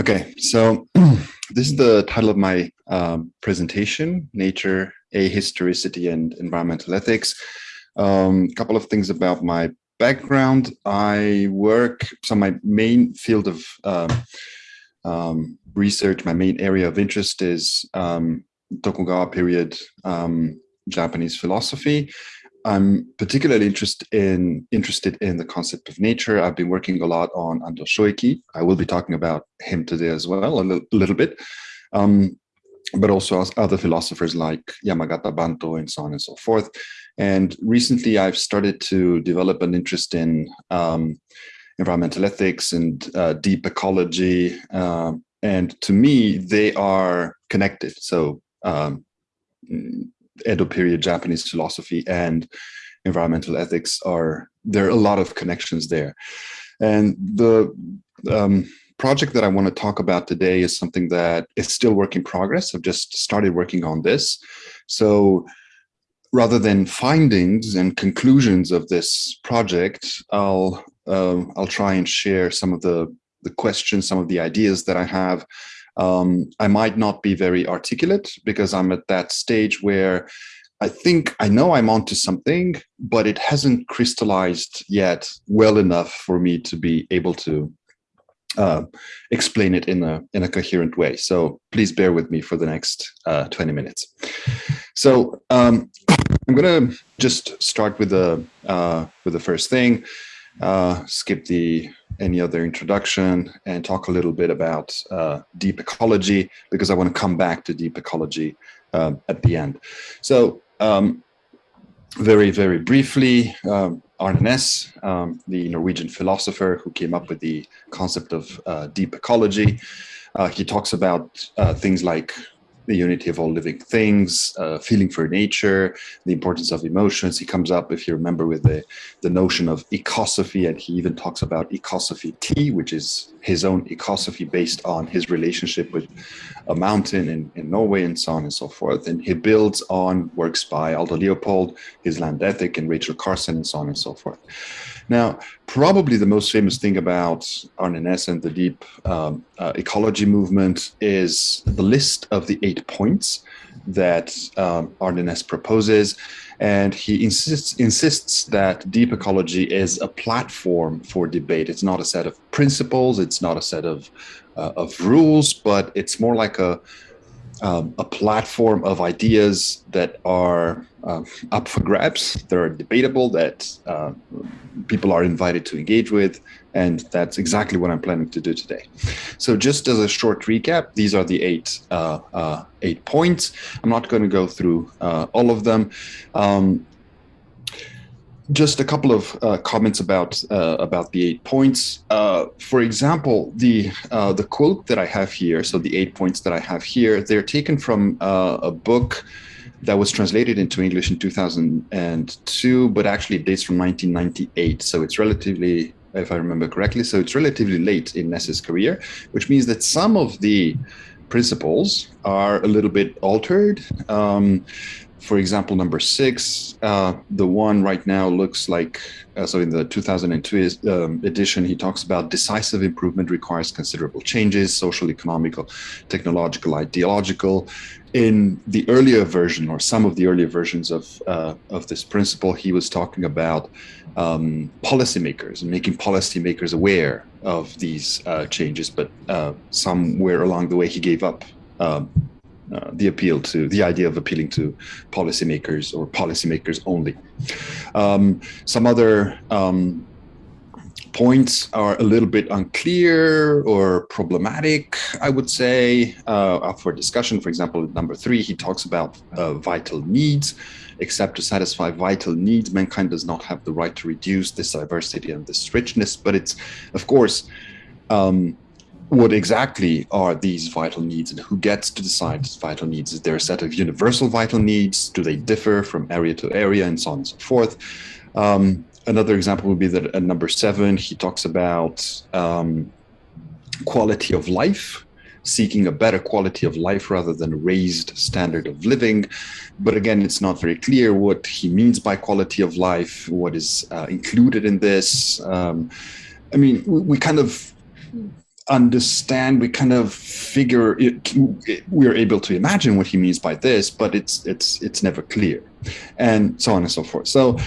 Okay, so this is the title of my um, presentation, Nature, Ahistoricity and Environmental Ethics. A um, couple of things about my background. I work, so my main field of uh, um, research, my main area of interest is um, Tokugawa period um, Japanese philosophy. I'm particularly interested in interested in the concept of nature. I've been working a lot on Ando Shoeki. I will be talking about him today as well, a little, little bit, um, but also other philosophers like Yamagata Banto and so on and so forth. And recently, I've started to develop an interest in um, environmental ethics and uh, deep ecology. Uh, and to me, they are connected. So um, Edo period Japanese philosophy and environmental ethics are, there are a lot of connections there. And the um, project that I want to talk about today is something that is still work in progress. I've just started working on this. So rather than findings and conclusions of this project, I'll uh, I'll try and share some of the the questions, some of the ideas that I have um, I might not be very articulate because I'm at that stage where I think I know I'm onto something, but it hasn't crystallized yet well enough for me to be able to uh, explain it in a in a coherent way. So please bear with me for the next uh, 20 minutes. So um, I'm going to just start with the uh, with the first thing uh, skip the any other introduction and talk a little bit about uh, deep ecology because I want to come back to deep ecology um, at the end. So um, very, very briefly, um, Arne um, the Norwegian philosopher who came up with the concept of uh, deep ecology, uh, he talks about uh, things like the unity of all living things, uh, feeling for nature, the importance of emotions. He comes up, if you remember, with the, the notion of ecosophy, and he even talks about ecosophy T, which is his own ecosophy based on his relationship with a mountain in, in Norway and so on and so forth. And he builds on works by Aldo Leopold, his land ethic, and Rachel Carson, and so on and so forth. Now, probably the most famous thing about Næss and the deep um, uh, ecology movement is the list of the eight points that um, Næss proposes. And he insists, insists that deep ecology is a platform for debate. It's not a set of principles, it's not a set of, uh, of rules, but it's more like a, um, a platform of ideas that are uh, up for grabs, that are debatable, that uh, people are invited to engage with, and that's exactly what I'm planning to do today. So just as a short recap, these are the eight, uh, uh eight points. I'm not going to go through uh, all of them. Um, just a couple of uh, comments about uh, about the eight points. Uh, for example, the uh, the quote that I have here, so the eight points that I have here, they're taken from uh, a book that was translated into English in 2002, but actually it dates from 1998. So it's relatively, if I remember correctly, so it's relatively late in Næss's career, which means that some of the principles are a little bit altered. Um, for example, number six, uh, the one right now looks like, uh, so in the 2002 um, edition, he talks about decisive improvement requires considerable changes, social, economical, technological, ideological. In the earlier version, or some of the earlier versions of, uh, of this principle, he was talking about um, policymakers and making policymakers aware of these uh, changes, but uh, somewhere along the way, he gave up um, uh, the appeal to the idea of appealing to policymakers or policymakers only. Um, some other um, points are a little bit unclear or problematic, I would say, uh, for discussion. For example, number three, he talks about uh, vital needs. Except to satisfy vital needs, mankind does not have the right to reduce this diversity and this richness. But it's, of course, um, what exactly are these vital needs and who gets to decide these vital needs? Is there a set of universal vital needs? Do they differ from area to area and so on and so forth? Um, another example would be that at number seven, he talks about um, quality of life, seeking a better quality of life rather than a raised standard of living. But again, it's not very clear what he means by quality of life, what is uh, included in this. Um, I mean, we, we kind of understand, we kind of figure it, we're able to imagine what he means by this, but it's it's it's never clear, and so on and so forth. So,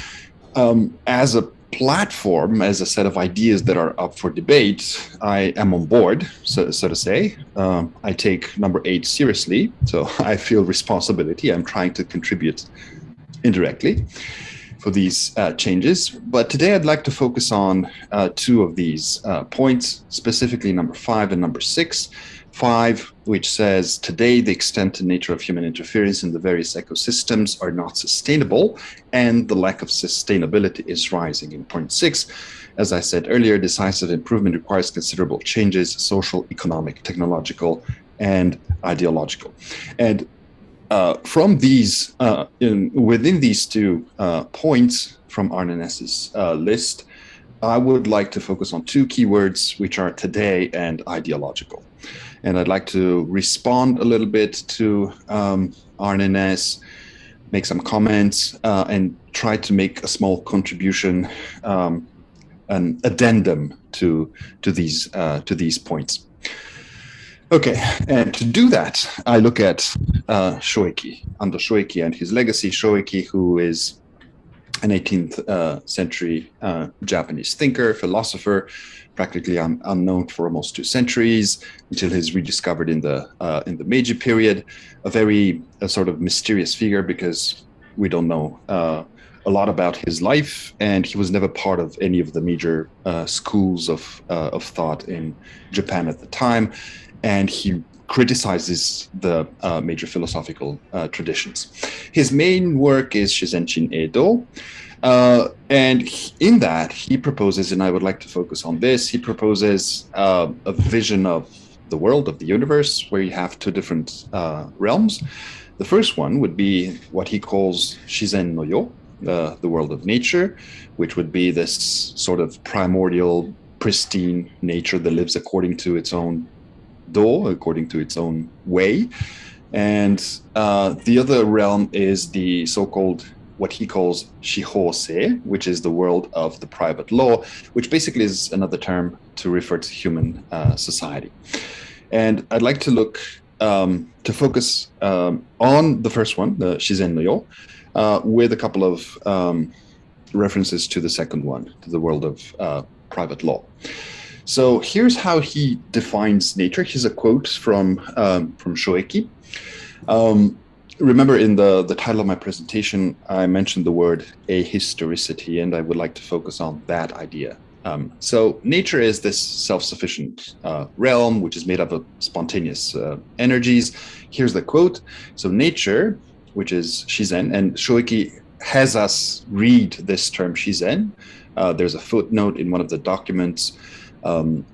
um, as a platform, as a set of ideas that are up for debate, I am on board, so, so to say. Um, I take number eight seriously, so I feel responsibility. I'm trying to contribute indirectly for these uh, changes. But today I'd like to focus on uh, two of these uh, points, specifically number five and number six. Five, which says today the extent and nature of human interference in the various ecosystems are not sustainable and the lack of sustainability is rising. In point six, as I said earlier, decisive improvement requires considerable changes, social, economic, technological, and ideological. And uh, from these, uh, in, within these two uh, points from Arne Næss's uh, list, I would like to focus on two keywords, which are today and ideological. And I'd like to respond a little bit to um, Arne make some comments, uh, and try to make a small contribution, um, an addendum to to these uh, to these points. Okay, and to do that, I look at uh, Shoeki, Ando and his legacy. Shoeki, who is an 18th uh, century uh, Japanese thinker, philosopher, practically un unknown for almost two centuries until he's rediscovered in the uh, in the Meiji period. A very a sort of mysterious figure because we don't know uh, a lot about his life, and he was never part of any of the major uh, schools of uh, of thought in Japan at the time, and he criticizes the uh, major philosophical uh, traditions. His main work is Shizen Shin'eidō, uh, and in that he proposes, and I would like to focus on this, he proposes uh, a vision of the world, of the universe, where you have two different uh, realms. The first one would be what he calls Shizen no Yo, uh, the world of nature, which would be this sort of primordial, pristine nature that lives according to its own do, according to its own way. And uh, the other realm is the so-called what he calls shihose, which is the world of the private law, which basically is another term to refer to human uh, society. And I'd like to look um, to focus um, on the first one, the Shizen no Yo, uh, with a couple of um, references to the second one, to the world of uh, private law. So here's how he defines nature. Here's a quote from um, from Shoeki. Um, remember in the, the title of my presentation, I mentioned the word ahistoricity, and I would like to focus on that idea. Um, so nature is this self-sufficient uh, realm, which is made up of spontaneous uh, energies. Here's the quote. So nature, which is Shizen, and Shoeki has us read this term Shizen. Uh, there's a footnote in one of the documents um,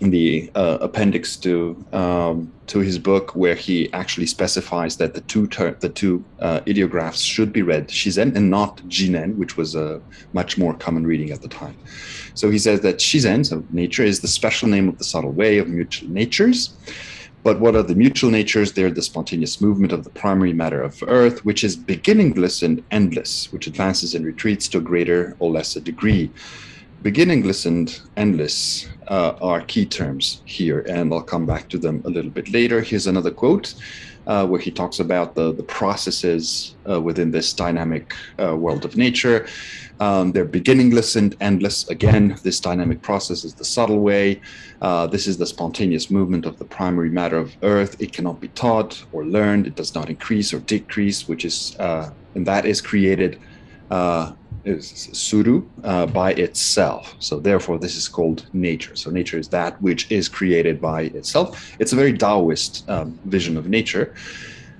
the uh, appendix to um, to his book where he actually specifies that the two the two uh, ideographs should be read shizen and not jinen, which was a much more common reading at the time. So he says that shizen, so nature, is the special name of the subtle way of mutual natures. But what are the mutual natures? They're the spontaneous movement of the primary matter of Earth, which is beginningless and endless, which advances and retreats to a greater or lesser degree beginningless and endless uh, are key terms here, and I'll come back to them a little bit later. Here's another quote uh, where he talks about the, the processes uh, within this dynamic uh, world of nature. Um, they're beginningless and endless. Again, this dynamic process is the subtle way. Uh, this is the spontaneous movement of the primary matter of Earth. It cannot be taught or learned. It does not increase or decrease, which is, uh, and that is created is suru uh, by itself. So therefore, this is called nature. So nature is that which is created by itself. It's a very Taoist um, vision of nature.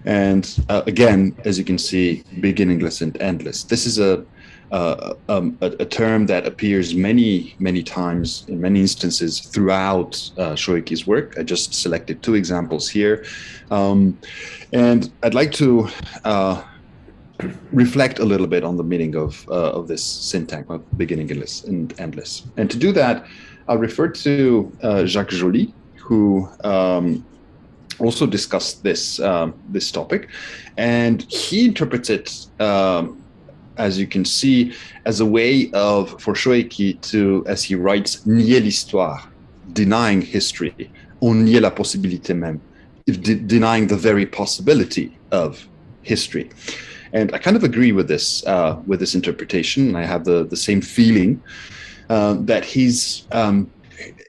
And uh, again, as you can see, beginningless and endless. This is a, uh, um, a, a, term that appears many, many times in many instances throughout uh, Shoeki's work. I just selected two examples here. Um, and I'd like to uh, reflect a little bit on the meaning of uh, of this syntax beginningless and endless. And to do that, I'll refer to uh, Jacques Joly, who um, also discussed this um, this topic, and he interprets it. Um, as you can see, as a way of for Shoeki to, as he writes, nier l'histoire, denying history. On niait la possibilité même, de denying the very possibility of history. And I kind of agree with this uh, with this interpretation. I have the the same feeling uh, that he's um,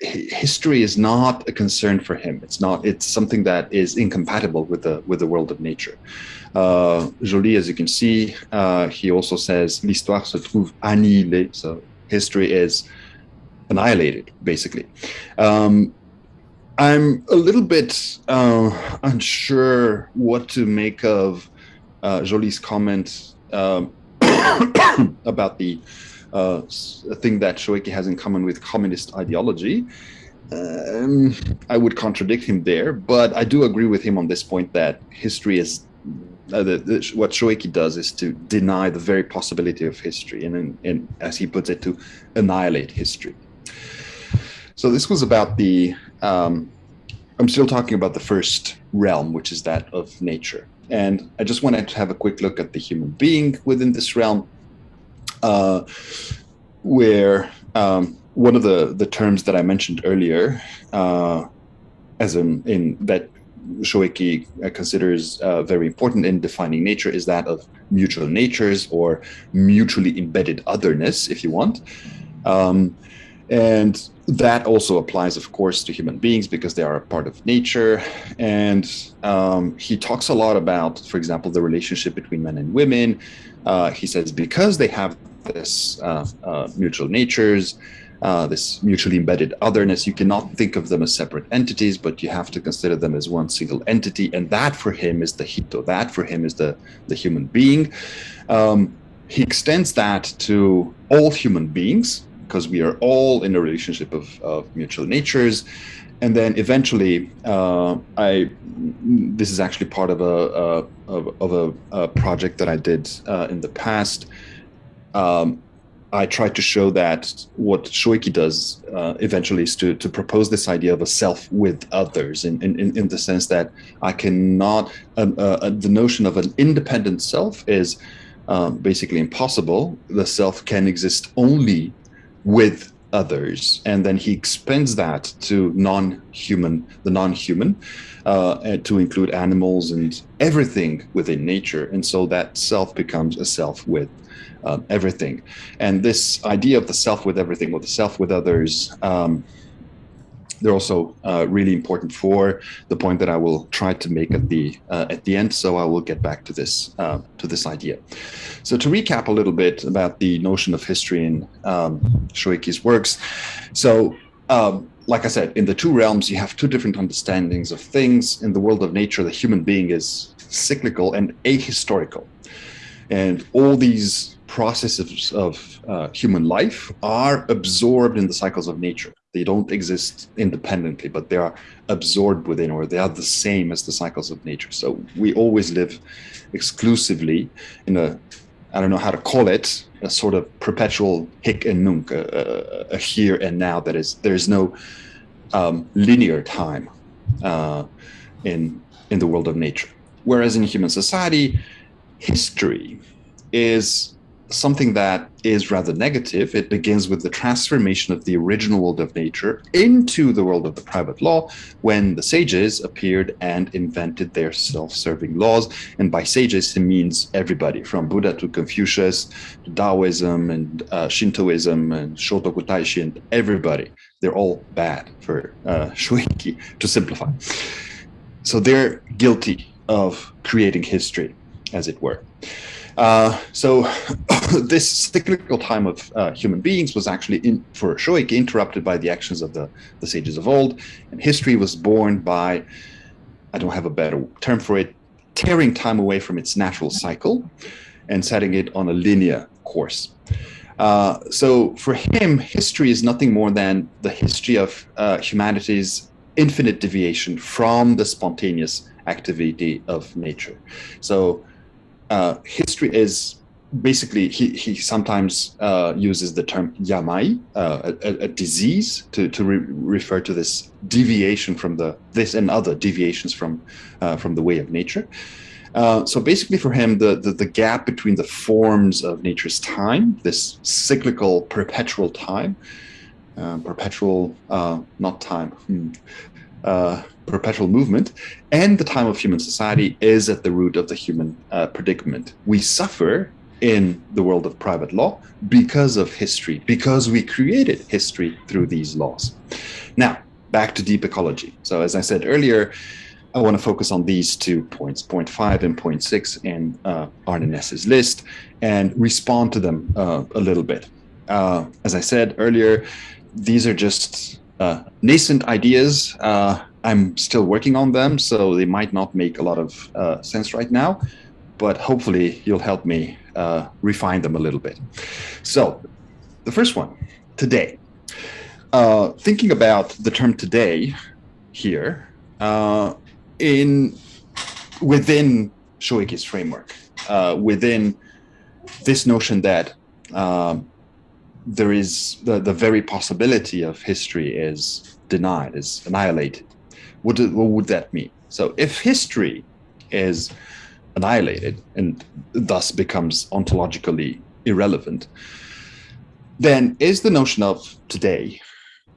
history is not a concern for him. It's not. It's something that is incompatible with the with the world of nature. Uh, Joly, as you can see, uh, he also says l'histoire se trouve annihilée. So history is annihilated, basically. Um, I'm a little bit uh, unsure what to make of uh, Joly's comment um, about the uh, thing that Shōeki has in common with communist ideology. Um, I would contradict him there, but I do agree with him on this point that history is uh, the, the, what Shōeki does is to deny the very possibility of history, and, and as he puts it, to annihilate history. So this was about the. Um, I'm still talking about the first realm, which is that of nature. And I just wanted to have a quick look at the human being within this realm, uh, where um, one of the, the terms that I mentioned earlier, uh, as in, in that Shōeki considers uh, very important in defining nature, is that of mutual natures or mutually embedded otherness, if you want. Um, and that also applies, of course, to human beings because they are a part of nature. And um, he talks a lot about, for example, the relationship between men and women. Uh, he says because they have this uh, uh, mutual natures, uh, this mutually embedded otherness, you cannot think of them as separate entities, but you have to consider them as one single entity. And that for him is the hito, that for him is the, the human being. Um, he extends that to all human beings, because we are all in a relationship of, of mutual natures. And then eventually, uh, I this is actually part of a, a of, of a, a, project that I did uh, in the past. Um, I tried to show that what Shōeki does uh, eventually is to, to propose this idea of a self with others in, in, in the sense that I cannot, um, uh, uh, the notion of an independent self is uh, basically impossible. The self can exist only with others. And then he expands that to non-human the non-human uh, to include animals and everything within nature. And so that self becomes a self with um, everything. And this idea of the self with everything or the self with others um, they're also uh, really important for the point that I will try to make at the uh, at the end. So I will get back to this uh, to this idea. So to recap a little bit about the notion of history in um, Shōeki's works. So um, like I said, in the two realms, you have two different understandings of things. In the world of nature, the human being is cyclical and ahistorical. And all these processes of uh, human life are absorbed in the cycles of nature. They don't exist independently, but they are absorbed within, or they are the same as the cycles of nature. So we always live exclusively in a, I don't know how to call it, a sort of perpetual hic and nunc, a, a, a here and now. That is, there is no um, linear time uh, in in the world of nature. Whereas in human society, history is something that is rather negative. It begins with the transformation of the original world of nature into the world of the private law when the sages appeared and invented their self-serving laws. And by sages, he means everybody from Buddha to Confucius, to Taoism and uh, Shintoism and Shotoku Taishi and everybody. They're all bad for uh, Shōeki to simplify. So they're guilty of creating history, as it were. Uh, so this cyclical time of uh, human beings was actually, in, for Shōeki, interrupted by the actions of the, the sages of old, and history was born by, I don't have a better term for it, tearing time away from its natural cycle and setting it on a linear course. Uh, so for him, history is nothing more than the history of uh, humanity's infinite deviation from the spontaneous activity of nature. So uh, history is basically he, he sometimes uh, uses the term yamai, uh, a, a, disease, to, to re refer to this deviation from the this and other deviations from uh, from the way of nature. Uh, so basically, for him, the, the the gap between the forms of nature's time, this cyclical, perpetual time, uh, perpetual, uh, not time, hmm, perpetual movement, and the time of human society is at the root of the human uh, predicament. We suffer in the world of private law because of history, because we created history through these laws. Now, back to deep ecology. So as I said earlier, I want to focus on these two points, point five and point six in uh, Arne Næss's list, and respond to them uh, a little bit. Uh, as I said earlier, these are just uh, nascent ideas. Uh, I'm still working on them, so they might not make a lot of uh, sense right now, but hopefully you'll help me uh, refine them a little bit. So the first one, today. Uh, thinking about the term today here uh, in within Shoeki's framework, uh, within this notion that um, there is the, the very possibility of history is denied, is annihilated. What, do, what would that mean? So if history is annihilated and thus becomes ontologically irrelevant, then is the notion of today,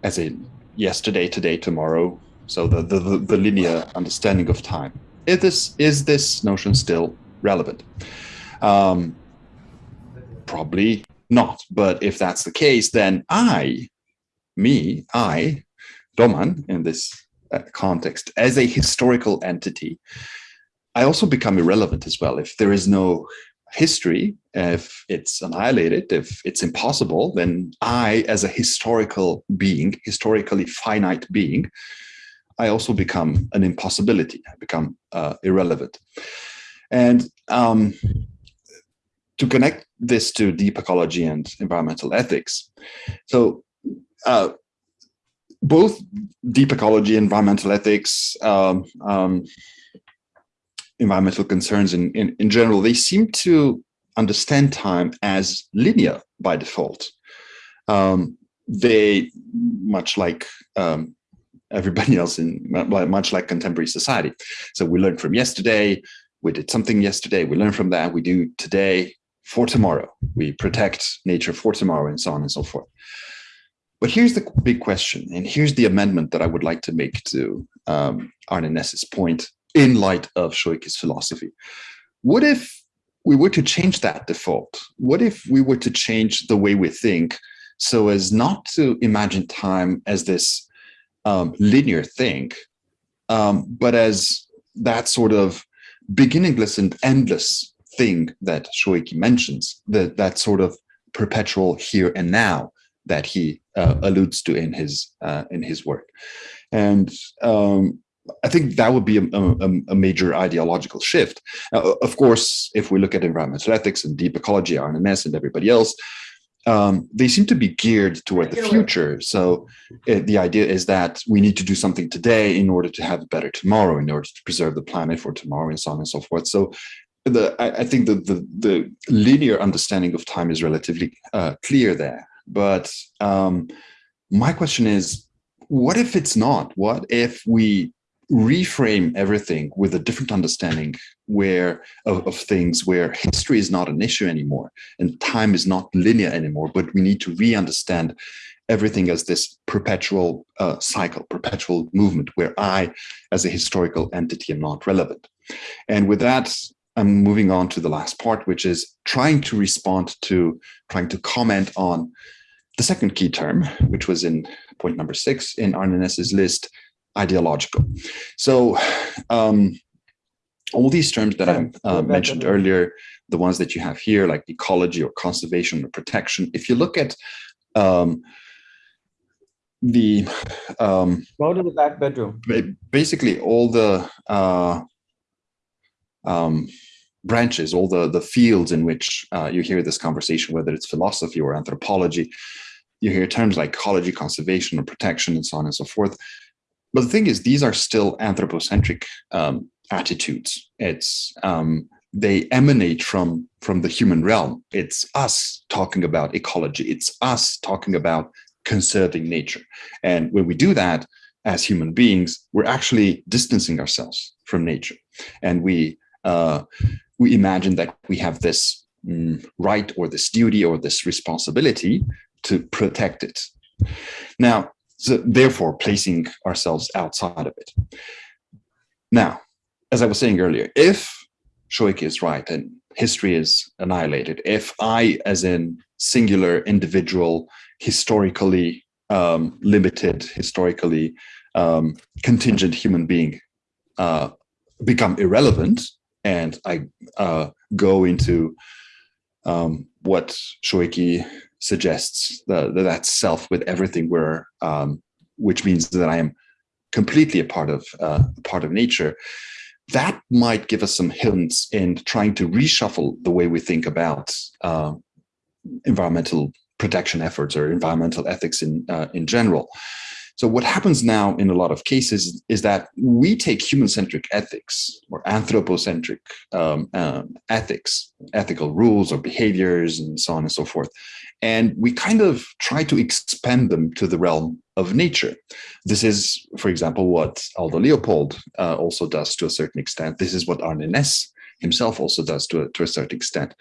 as in yesterday, today, tomorrow, so the, the, the linear understanding of time, is this, is this notion still relevant? Um, probably not. But if that's the case, then I, me, I, Doman, in this context, as a historical entity, I also become irrelevant as well. If there is no history, if it's annihilated, if it's impossible, then I, as a historical being, historically finite being, I also become an impossibility, I become uh, irrelevant. And um, to connect this to deep ecology and environmental ethics, so uh, both deep ecology, environmental ethics, um, um, environmental concerns in, in, in general, they seem to understand time as linear by default. Um, they, much like um, everybody else in, much like contemporary society. So we learned from yesterday, we did something yesterday, we learn from that, we do today for tomorrow. We protect nature for tomorrow and so on and so forth. But here's the big question, and here's the amendment that I would like to make to um, Arne Næss's point in light of Shoeki's philosophy. What if we were to change that default? What if we were to change the way we think so as not to imagine time as this um, linear thing, um, but as that sort of beginningless and endless thing that Shoiki mentions, that, that sort of perpetual here and now that he uh, alludes to in his uh, in his work. And um, I think that would be a, a, a major ideological shift. Of course, if we look at environmental ethics and deep ecology, Næss and everybody else, um, they seem to be geared toward the future. So uh, the idea is that we need to do something today in order to have a better tomorrow, in order to preserve the planet for tomorrow, and so on and so forth. So the I, I think the, the, the linear understanding of time is relatively uh, clear there. But um, my question is, what if it's not? What if we reframe everything with a different understanding where of, of, things where history is not an issue anymore and time is not linear anymore but we need to re-understand everything as this perpetual uh, cycle perpetual movement where i as a historical entity am not relevant and with that i'm moving on to the last part which is trying to respond to trying to comment on the second key term which was in point number six in Arne list ideological. So um, all these terms that I uh, mentioned earlier, the ones that you have here, like ecology or conservation or protection, if you look at um, the um, go to the back bedroom. Basically, all the uh, um, branches, all the the fields in which uh, you hear this conversation, whether it's philosophy or anthropology, you hear terms like ecology, conservation, or protection, and so on and so forth. But the thing is, these are still anthropocentric um, attitudes. It's um, they emanate from from the human realm. It's us talking about ecology. It's us talking about conserving nature. And when we do that as human beings, we're actually distancing ourselves from nature, and we uh, we imagine that we have this mm, right or this duty or this responsibility to protect it Now, so therefore placing ourselves outside of it. Now, as I was saying earlier, if Shoeki is right and history is annihilated, if I, as in singular individual, historically um, limited, historically um, contingent human being uh, become irrelevant and I uh, go into um, what Shoeki suggests, the, the, that self with everything where, um, which means that I am completely a part of uh, part of nature, that might give us some hints in trying to reshuffle the way we think about uh, environmental protection efforts or environmental ethics in uh, in general. So what happens now in a lot of cases is that we take human-centric ethics or anthropocentric um, um, ethics, ethical rules or behaviors and so on and so forth, and we kind of try to expand them to the realm of nature. This is, for example, what Aldo Leopold uh, also does to a certain extent. This is what Arne Næss himself also does to a, to a certain extent.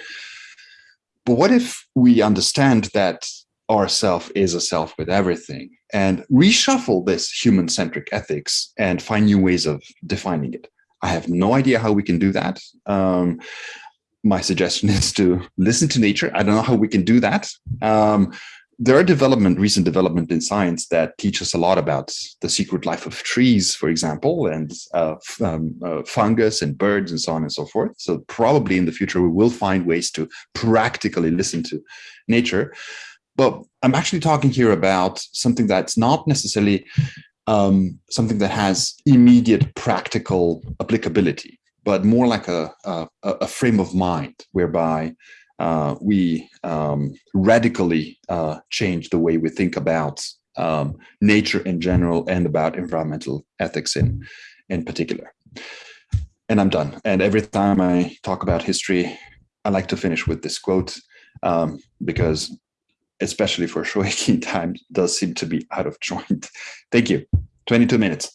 But what if we understand that our self is a self with everything and reshuffle this human-centric ethics and find new ways of defining it? I have no idea how we can do that. Um, my suggestion is to listen to nature. I don't know how we can do that. Um, there are development, recent development in science that teach us a lot about the secret life of trees, for example, and uh, um, uh, fungus and birds and so on and so forth. So probably in the future, we will find ways to practically listen to nature. But I'm actually talking here about something that's not necessarily um, something that has immediate practical applicability, but more like a, a, a frame of mind whereby uh, we um, radically uh, change the way we think about um, nature in general and about environmental ethics in, in particular. And I'm done. And every time I talk about history, I like to finish with this quote um, because especially for Shoeki time does seem to be out of joint. Thank you. 22 minutes.